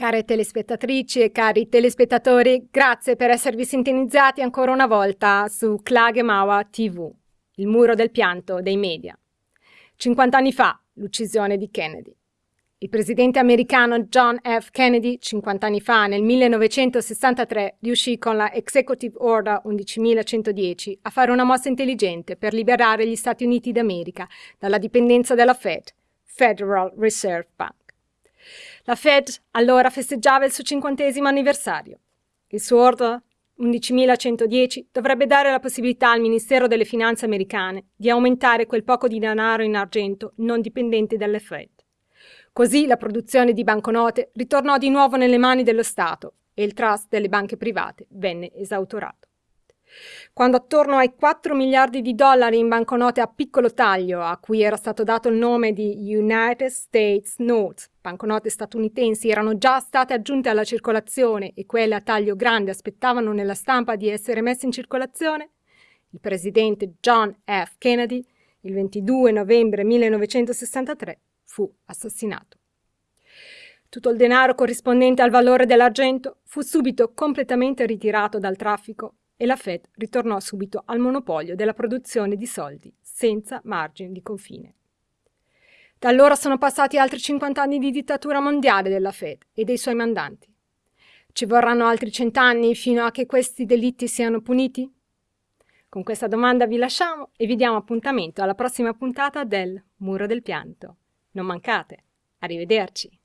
Care telespettatrici e cari telespettatori, grazie per esservi sintonizzati ancora una volta su Klagemawa TV, il muro del pianto dei media. 50 anni fa, l'uccisione di Kennedy. Il presidente americano John F. Kennedy, 50 anni fa, nel 1963, riuscì con la Executive Order 11110 a fare una mossa intelligente per liberare gli Stati Uniti d'America dalla dipendenza della Fed, Federal Reserve Bank. La Fed allora festeggiava il suo cinquantesimo anniversario. Il suo order 11.110 dovrebbe dare la possibilità al Ministero delle Finanze americane di aumentare quel poco di denaro in argento non dipendente dalle Fed. Così la produzione di banconote ritornò di nuovo nelle mani dello Stato e il trust delle banche private venne esautorato. Quando attorno ai 4 miliardi di dollari in banconote a piccolo taglio, a cui era stato dato il nome di United States Notes, banconote statunitensi, erano già state aggiunte alla circolazione e quelle a taglio grande aspettavano nella stampa di essere messe in circolazione, il presidente John F. Kennedy, il 22 novembre 1963, fu assassinato. Tutto il denaro corrispondente al valore dell'argento fu subito completamente ritirato dal traffico e la Fed ritornò subito al monopolio della produzione di soldi, senza margini di confine. Da allora sono passati altri 50 anni di dittatura mondiale della Fed e dei suoi mandanti. Ci vorranno altri cent'anni fino a che questi delitti siano puniti? Con questa domanda vi lasciamo e vi diamo appuntamento alla prossima puntata del Muro del Pianto. Non mancate. Arrivederci.